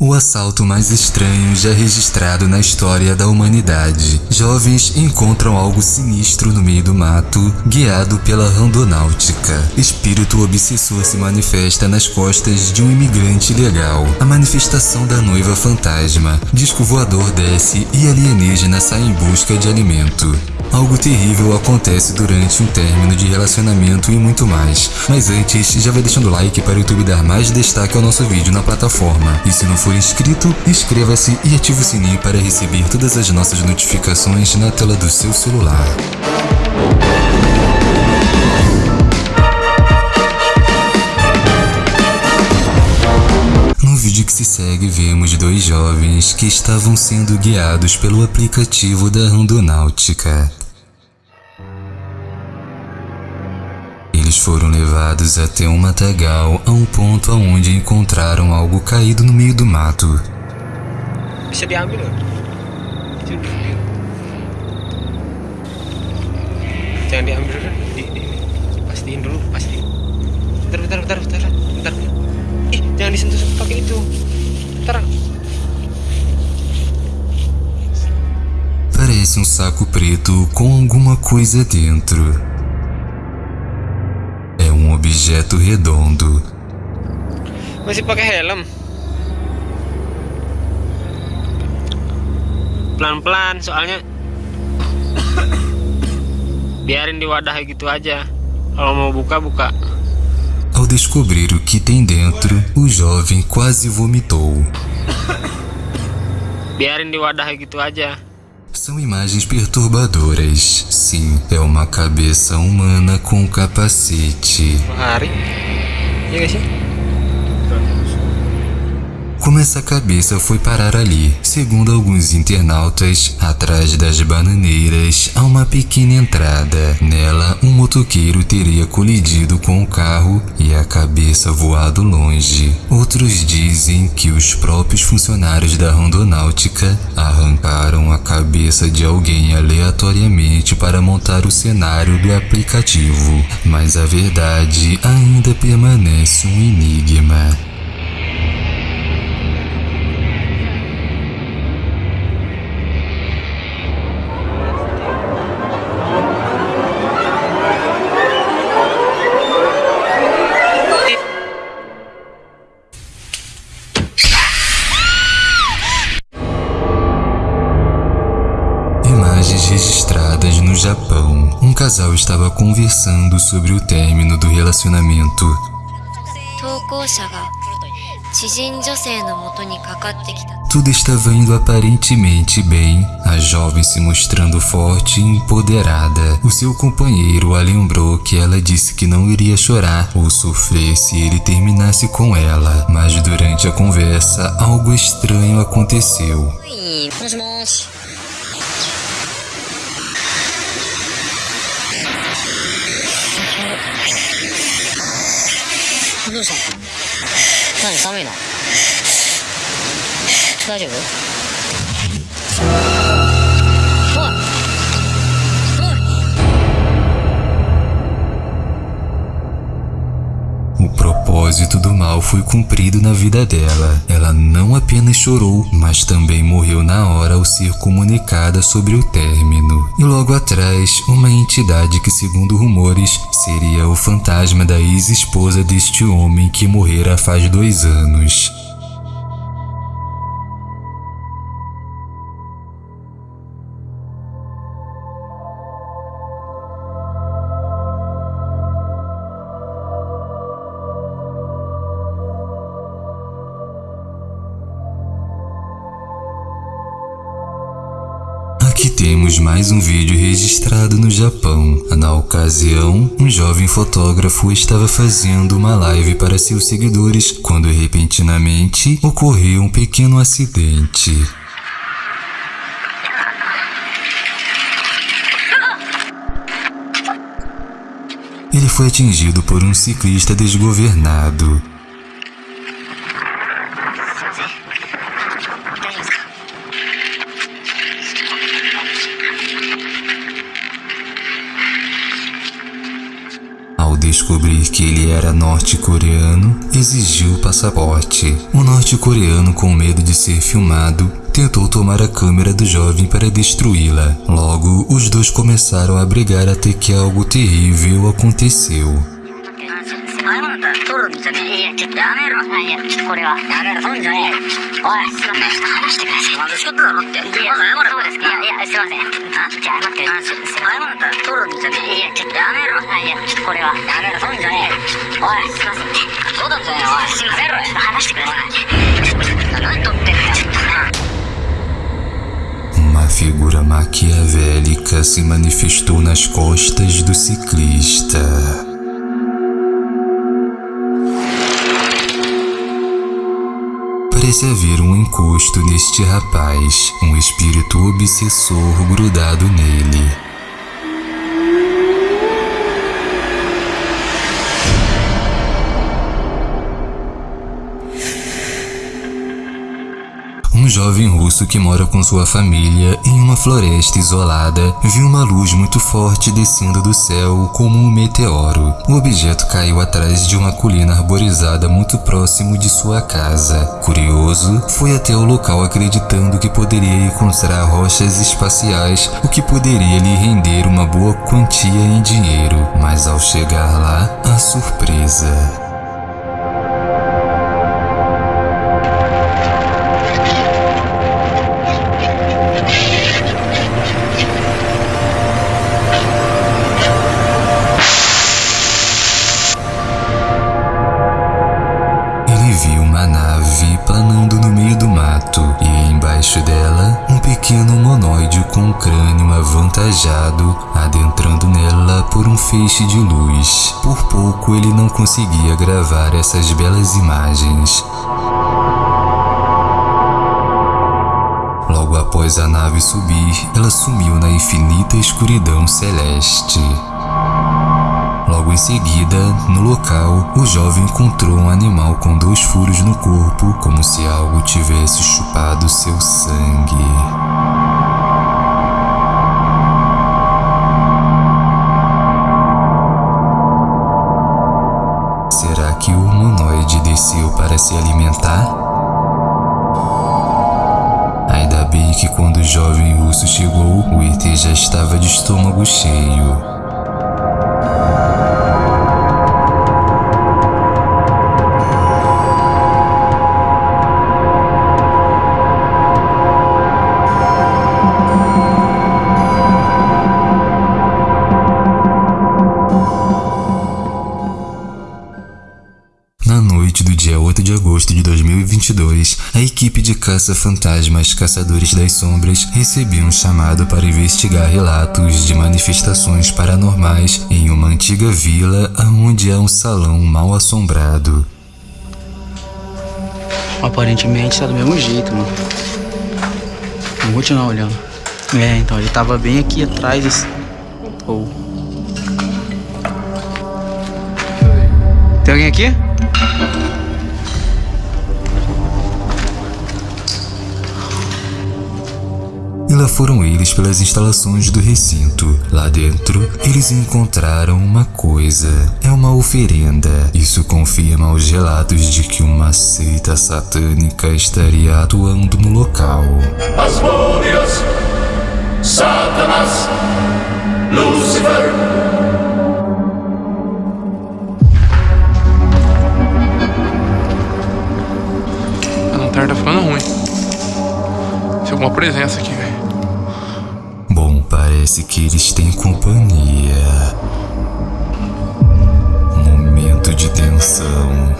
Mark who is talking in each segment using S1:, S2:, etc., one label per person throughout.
S1: O assalto mais estranho já registrado na história da humanidade. Jovens encontram algo sinistro no meio do mato, guiado pela randonáutica. Espírito obsessor se manifesta nas costas de um imigrante ilegal. A manifestação da noiva fantasma. Disco voador desce e alienígena sai em busca de alimento. Algo terrível acontece durante um término de relacionamento e muito mais. Mas antes, já vai deixando o like para o YouTube dar mais destaque ao nosso vídeo na plataforma. E se não for inscrito, inscreva-se e ative o sininho para receber todas as nossas notificações na tela do seu celular. Vídeo que se segue, vemos dois jovens que estavam sendo guiados pelo aplicativo da Randonáutica. Eles foram levados até um matagal a um ponto onde encontraram algo caído no meio do mato.
S2: Diambil loh. Itu dulu. Jangan diambil dulu. Di, di, pastiin dulu, pastiin. Bentar, bentar, bentar, bentar, bentar. Ih, jangan disentuh pakai itu. Bentar.
S1: Parece um saco preto com alguma coisa dentro. É um objeto redondo.
S2: Masih pakai helm. Pelan-pelan soalnya biarin di wadah gitu aja. Kalau mau buka buka.
S1: Descobrir o que tem dentro, o jovem quase vomitou.
S2: Biarin di wadah gitu aja.
S1: São imagens perturbadoras. Sim, é uma cabeça humana com capacete.
S2: Hari. Iya gak sih?
S1: Como essa cabeça foi parar ali? Segundo alguns internautas, atrás das bananeiras há uma pequena entrada. Nela, um motoqueiro teria colidido com o carro e a cabeça voado longe. Outros dizem que os próprios funcionários da Rondonáutica arrancaram a cabeça de alguém aleatoriamente para montar o cenário do aplicativo. Mas a verdade ainda permanece um enigma. Japão, um casal estava conversando sobre o término do relacionamento. Tudo estava indo aparentemente bem, a jovem se mostrando forte e empoderada. O seu companheiro a lembrou que ela disse que não iria chorar ou sofrer se ele terminasse com ela. Mas durante a conversa, algo estranho aconteceu.
S3: どうしたの何寒いの？大丈夫？
S1: Mal foi cumprido na vida dela. Ela não apenas chorou, mas também morreu na hora ao ser comunicada sobre o término. E logo atrás, uma entidade que, segundo rumores, seria o fantasma da ex-esposa deste homem que morrera faz dois anos. Temos mais um vídeo registrado no Japão. Na ocasião, um jovem fotógrafo estava fazendo uma live para seus seguidores quando repentinamente ocorreu um pequeno acidente. Ele foi atingido por um ciclista desgovernado. Descobrir que ele era norte-coreano, exigiu o passaporte. O norte-coreano, com medo de ser filmado, tentou tomar a câmera do jovem para destruí-la. Logo, os dois começaram a brigar até que algo terrível aconteceu.
S4: 前もだったら取るんじゃねえいやちょっとやめろいやちょっとこれはやめろ取るんじゃねえおいすいませんちょっと話してくださいなんで仕事だろっていやまず謝れそうですかいやいやすいませんあじゃあ謝ってあす前もだったら取るんじゃねえいやちょっとやめろいやちょっとこれはやめろ取るんじゃねえおいすいませんそうなんじゃねえおいすいませんちょっと話してくださいちょっと何取ってんだよちょっとな
S1: Uma figura maquiavélica se manifestou nas costas do ciclista. Parece haver um encosto neste rapaz, um espírito obsessor grudado nele. Um jovem russo que mora com sua família em uma floresta isolada viu uma luz muito forte descendo do céu como um meteoro. O objeto caiu atrás de uma colina arborizada muito próximo de sua casa. Curioso, foi até o local acreditando que poderia encontrar rochas espaciais, o que poderia lhe render uma boa quantia em dinheiro. Mas ao chegar lá, a surpresa. Pequeno humanoide com crânio avantajado adentrando nela por um feixe de luz. Por pouco ele não conseguia gravar essas belas imagens. Logo após a nave subir, ela sumiu na infinita escuridão celeste. Em seguida, no local, o jovem encontrou um animal com dois furos no corpo, como se algo tivesse chupado seu sangue. Será que o humanoide desceu para se alimentar? Ainda bem que quando o jovem russo chegou, o ET já estava de estômago cheio. Equipe de caça-fantasmas Caçadores das Sombras recebeu um chamado para investigar relatos de manifestações paranormais em uma antiga vila onde há um salão mal assombrado.
S5: Aparentemente tá do mesmo jeito, mano. Vamos continuar olhando. É, então, ele tava bem aqui atrás desse. Ou. Tem alguém aqui?
S1: E lá foram eles pelas instalações do recinto. Lá dentro, eles encontraram uma coisa. É uma oferenda. Isso confirma os relatos de que uma seita satânica estaria atuando no local.
S6: Asmodeus, Satanas, Lucifer.
S7: A lanterna tá ficando ruim. Tem alguma presença aqui, velho.
S1: Parece que eles têm companhia. Momento de tensão.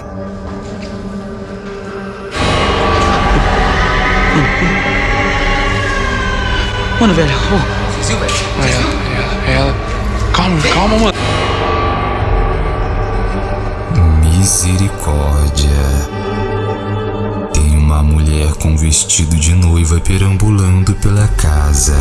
S5: Mano, velho. ô,
S7: É ela, é ela, é ela. Calma, calma, mano.
S1: Misericórdia. Tem uma mulher com vestido de noiva perambulando pela casa.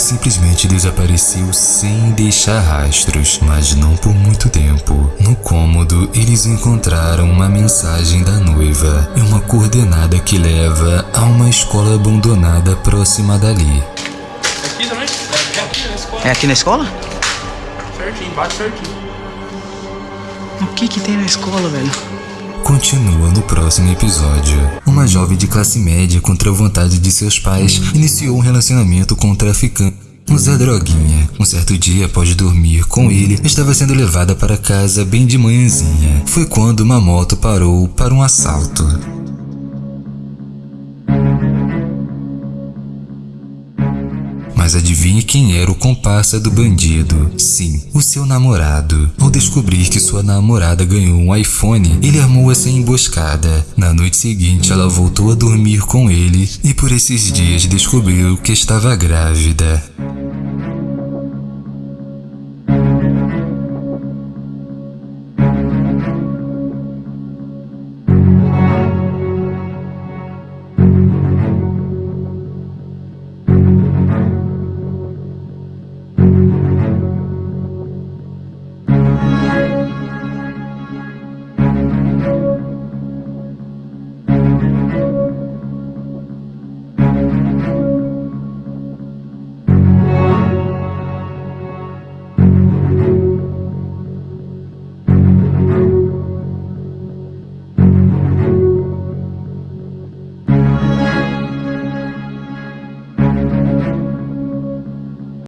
S1: Simplesmente desapareceu sem deixar rastros, mas não por muito tempo. No cômodo, eles encontraram uma mensagem da noiva e uma coordenada que leva a uma escola abandonada próxima dali.
S7: Aqui também? É aqui na escola.
S5: É aqui na escola?
S7: aqui embaixo certinho.
S5: O que que tem na escola, velho?
S1: Continua no próximo episódio. Uma jovem de classe média, contra a vontade de seus pais, iniciou um relacionamento com um traficante. Um Zé Droguinha. Um certo dia, após dormir com ele, estava sendo levada para casa bem de manhãzinha. Foi quando uma moto parou para um assalto. Mas adivinhe quem era o comparsa do bandido? Sim, o seu namorado. Ao descobrir que sua namorada ganhou um iPhone, ele armou essa emboscada. Na noite seguinte, ela voltou a dormir com ele e por esses dias descobriu que estava grávida.